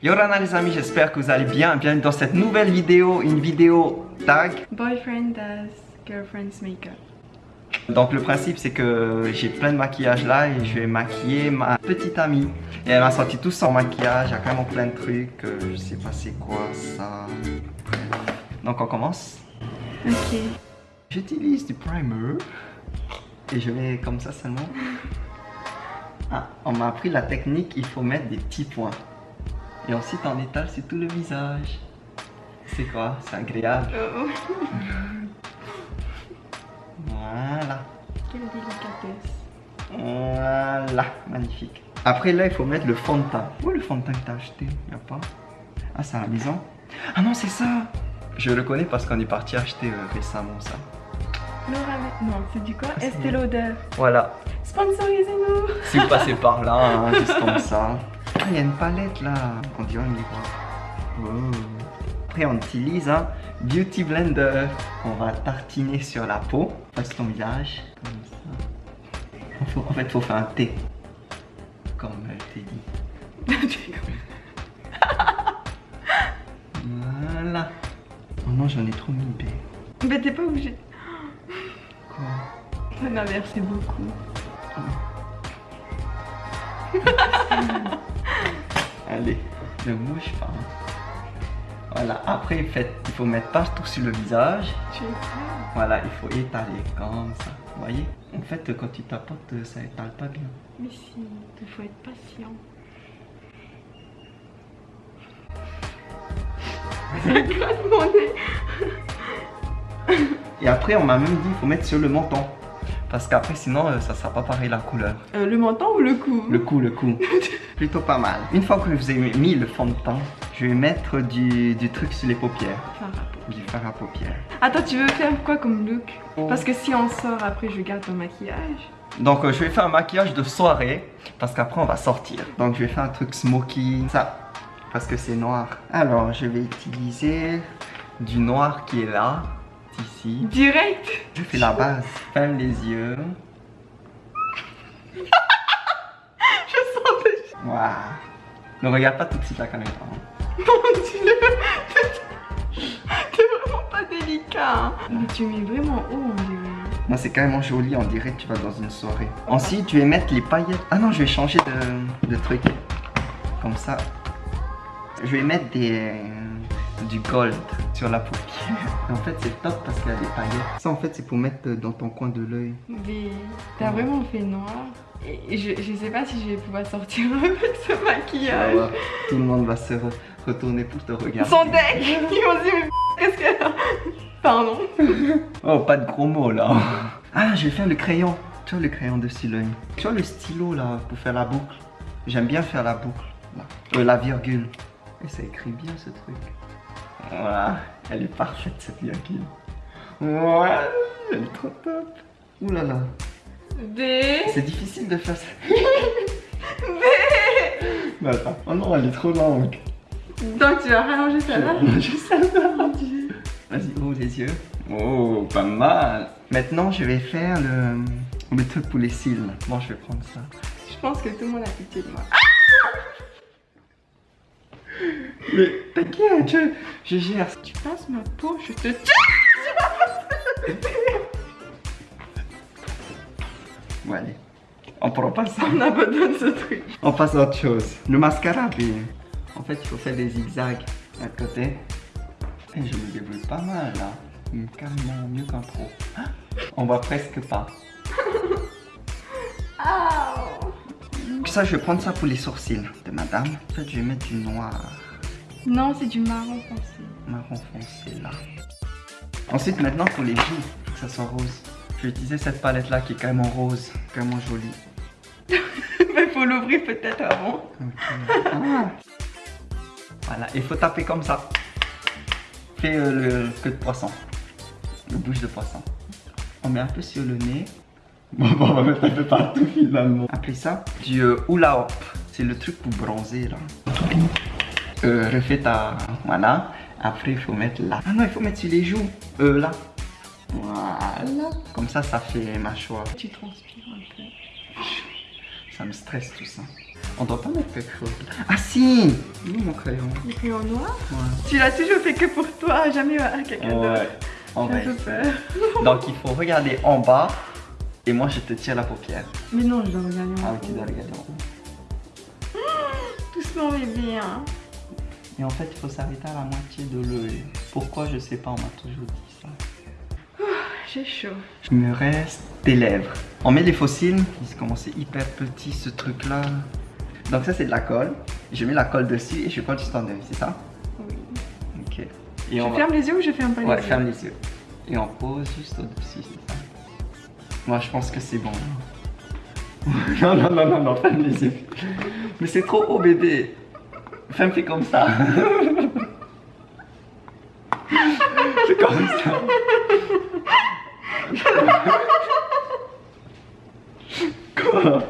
Yorana les amis, j'espère que vous allez bien. Bienvenue dans cette nouvelle vidéo, une vidéo tag. Boyfriend does girlfriend's makeup. Donc le principe c'est que j'ai plein de maquillage là et je vais maquiller ma petite amie. Et elle m'a sorti tout son maquillage, il y a vraiment plein de trucs, euh, je sais pas c'est quoi ça. Donc on commence. Ok. J'utilise du primer et je vais comme ça seulement. Ah, on m'a appris la technique, il faut mettre des petits points. Et ensuite on étale sur tout le visage. C'est quoi? C'est agréable. Oh, Voilà. quelle délicatesse. Voilà, magnifique. Après là, il faut mettre le fond de teint. Où est le fond de teint que t'as acheté? Y a pas? Ah, c'est à la maison? Ah non, c'est ça Je le connais parce qu'on est parti acheter euh, récemment ça. Laura, non, c'est du quoi? Ah, c'est Estée Lauder. Voilà. Sponsorisez-nous. Si vous passez par là, hein, juste comme ça. Il y a une palette là. On dirait un miroir. Oh. Après, on utilise un Beauty Blender. On va tartiner sur la peau. Face ton visage. Comme ça. En fait, faut faire un T. Comme elle t'ai dit. Voilà. Oh non, j'en ai trop mis, B. Mais t'es pas obligé. Quoi? T'en as versé beaucoup. Allez, ne bouge pas. Voilà, après, il faut mettre partout sur le visage. Voilà, il faut étaler comme ça. Vous voyez? En fait, quand tu tapotes, ça étale pas bien. Mais si, il faut être patient. Et après, on m'a même dit, il faut mettre sur le menton. Parce qu'après, sinon, euh, ça sera pas pareil la couleur. Euh, Le menton ou le cou? Le coup, le coup. Plutôt pas mal. Une fois que vous avez mis le fond de teint, je vais mettre du, du truc sur les paupières. Du fard à paupières. Attends, tu veux faire quoi comme look? Oh. Parce que si on sort après, je garde ton maquillage. Donc euh, je vais faire un maquillage de soirée parce qu'après on va sortir. Donc je vais faire un truc smoky, ça, parce que c'est noir. Alors je vais utiliser du noir qui est là, ici. Direct Je fais la base. Ferme les yeux. Je sens déjà. Waouh. Ne regarde pas tout de suite la caméra. hein. Mon dieu T'es vraiment pas délicat hein. Mais tu mets vraiment haut, on dirait. Non, c'est carrément joli, on dirait que tu vas dans une soirée. Ensuite, je vais mettre les paillettes. Ah non, je vais changer de, de truc. Comme ça. Je vais mettre des, du gold sur la paupière. En fait, c'est top parce qu'il y a des paillettes. Ça, en fait, c'est pour mettre dans ton coin de l'œil. Mais t'as vraiment fait noir. Et je, je sais pas si je vais pouvoir sortir avec ce maquillage. Tout le monde va se re- retourner pour te regarder. Son deck Ils vont se dire, mais qu'est-ce qu'elle a Pardon Oh, pas de gros mots là. Ah, je vais faire le crayon. Tu vois le crayon dessus l'œil. Tu vois le stylo là pour faire la boucle? J'aime bien faire la boucle. Là. Euh, la virgule. Et ça écrit bien ce truc. Voilà. Elle est parfaite cette virgule. Ouais. Elle est trop top. Ouh là là. Des... C'est difficile de faire ça. Des... Mais attends. Oh non, elle est trop longue. Donc tu vas rallonger ça là Je sais pas. Vas-y, ouvre les yeux. Oh, pas mal. Maintenant, je vais faire le, le truc pour les cils. Bon, je vais prendre ça. Je pense que tout le monde a pitié de moi. Mais t'inquiète, je, je gère. Tu passes ma peau, je te tue Bon, allez. On prend pas ça. On abandonne ce truc. On passe à autre chose. Le mascara, puis. En fait, il faut faire des zigzags à côté. Et je me débrouille pas mal là. Carrément mieux qu'un pro. On voit presque pas. Ça, je vais prendre ça pour les sourcils de madame. En fait, je vais mettre du noir. Non, c'est du marron foncé. marron foncé là. Ensuite, maintenant pour les joues, faut que ça soit rose. Je vais utiliser cette palette là qui est carrément rose, carrément jolie. Mais faut l'ouvrir peut-être avant. Ah. Voilà, il faut taper comme ça. Fais euh, le queue de poisson, le bouche de poisson. On met un peu sur le nez. Bon, on va mettre un peu partout finalement. Appelez ça du euh, hula hop. C'est le truc pour bronzer là. Euh, refais ta. Voilà. Après, il faut mettre là. Ah non, il faut mettre sur les joues. Euh, là. Voilà. Comme ça, ça fait mâchoire. Tu transpires un peu. Ça me stresse tout ça. On doit pas mettre quelque chose. Ah si Où mon crayon Le crayon noir Ouais. Tu l'as toujours fait que pour toi, jamais à quelqu'un d'autre. Ouais. On va. Donc il faut regarder en bas et moi je te tire la paupière. Mais non, je dois regarder Ah en ok, tu dois regarder en haut. Doucement, bébé. Hein. Et en fait il faut s'arrêter à la moitié de l'œil. Pourquoi je sais pas, on m'a toujours dit ça. J'ai chaud. Il me reste tes lèvres. On met les fossiles. Comment c'est hyper petit ce truc là. Donc ça c'est de la colle. Je mets la colle dessus et je colle juste en œil, c'est ça? Oui. Ok. Et Je on va- ferme les yeux ou je ferme pas Ouais, les yeux? ferme les yeux. Et on pose juste au-dessus, c'est ça? Moi, je pense que c'est bon. non, non, non, non, non, ferme les yeux. Mais c'est trop haut, bébé. Ferme, fais comme ça. fais comme ça. Quoi?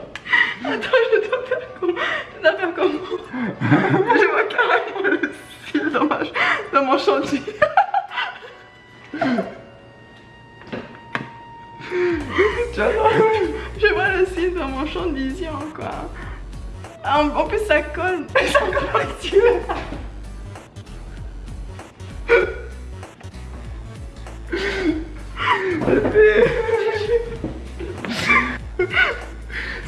Attends, je dois faire comment Je dois faire comment Je vois carrément le cil dans, ma... dans mon chantier. Tu vois Je vois le cil dans mon champ de vision, quoi. Ah, En, en plus, ça colle. Ça colle active. Bébé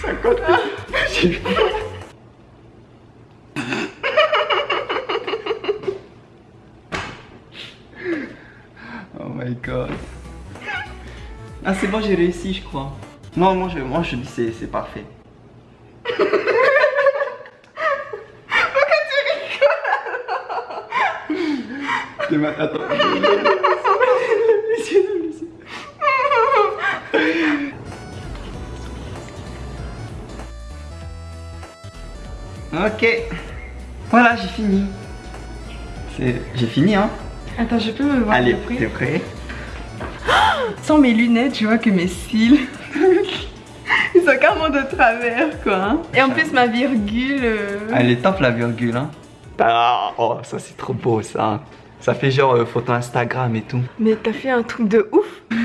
Ça compte Oh my god. Ah c'est bon j'ai réussi je crois. Non moi je, moi, je dis c'est c'est parfait. Attends. Ok. Voilà, j'ai fini. C'est- J'ai fini, hein. Attends, je peux me voir Allez, t'es prêt? Sans mes lunettes, tu vois que mes cils. Ils sont carrément de travers, quoi. hein. Et en plus, ma virgule. euh, Elle est top la virgule, hein. Ah, oh, ça c'est trop beau, ça. Ça fait genre euh, photo Instagram et tout. Mais t'as fait un truc de ouf.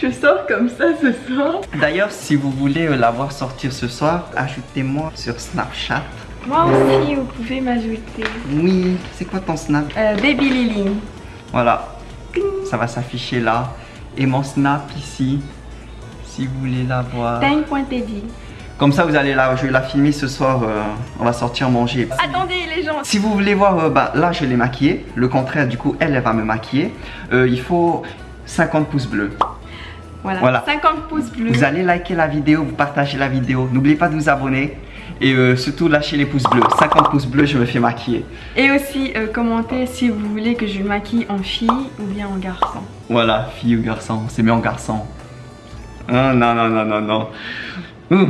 Je sors comme ça ce soir. D'ailleurs, si vous voulez euh, la voir sortir ce soir, ajoutez-moi sur Snapchat. Moi aussi, vous pouvez m'ajouter. Oui, c'est quoi ton Snap? Euh, Baby Lily. Voilà, ça va s'afficher là. Et mon Snap ici, si vous voulez la voir. Comme ça, vous allez la, je vais la filmer ce soir. euh, on va sortir manger. Attendez les gens. Si vous voulez voir, euh, bah, là je l'ai maquillée. Le contraire, du coup, elle, elle va me maquiller. Euh, il faut 50 pouces bleus. Voilà. Voilà. 50 pouces bleus. Vous allez liker la vidéo, vous partagez la vidéo. N'oubliez pas de vous abonner. Et euh, surtout, lâchez les pouces bleus. 50 pouces bleus, je me fais maquiller. Et aussi, euh, commentez si vous voulez que je maquille en fille ou bien en garçon. Voilà, fille ou garçon, c'est mieux en garçon. Ah, non, non, non, non, non. Ouh.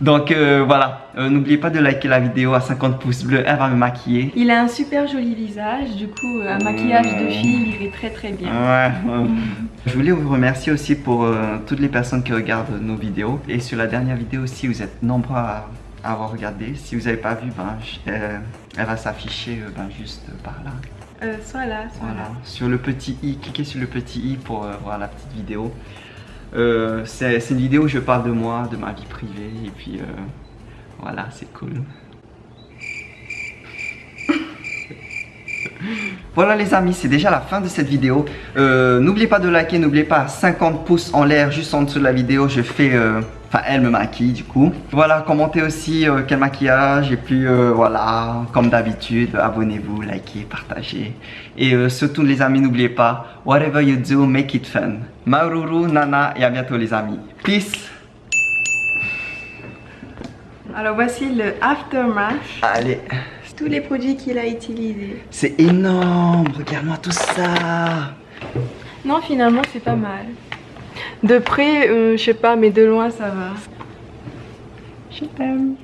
Donc euh, voilà, Euh, n'oubliez pas de liker la vidéo à 50 pouces bleus, elle va me maquiller. Il a un super joli visage, du coup, euh, un maquillage de fille irait très très bien. Ouais. Je voulais vous remercier aussi pour euh, toutes les personnes qui regardent nos vidéos. Et sur la dernière vidéo aussi, vous êtes nombreux à, à avoir regardé. Si vous n'avez pas vu, ben, je- elle va s'afficher ben, juste par là. Soit là, soit Voilà. là. Sur le petit i, cliquez sur le petit i pour voir la petite vidéo. Euh, c'est une vidéo où je parle de moi, de ma vie privée. Et puis euh, voilà, c'est cool. Voilà les amis, c'est déjà la fin de cette vidéo. Euh, n'oubliez pas de liker, n'oubliez pas 50 pouces en l'air juste en dessous de la vidéo. Je fais, enfin elle me maquille du coup. Voilà, commentez aussi euh, quel maquillage et puis euh, voilà, comme d'habitude, abonnez-vous, likez, partagez. Et euh, surtout les amis, n'oubliez pas, whatever you do, make it fun. Maururu, Nana et à bientôt les amis. Peace. Alors voici le aftermath. Allez, Tous les produits qu'il a utilisés. c'est énorme, regarde-moi tout ça. Non, finalement, c'est pas mal. De près, euh, je sais pas, mais de loin, ça va. Je t'aime.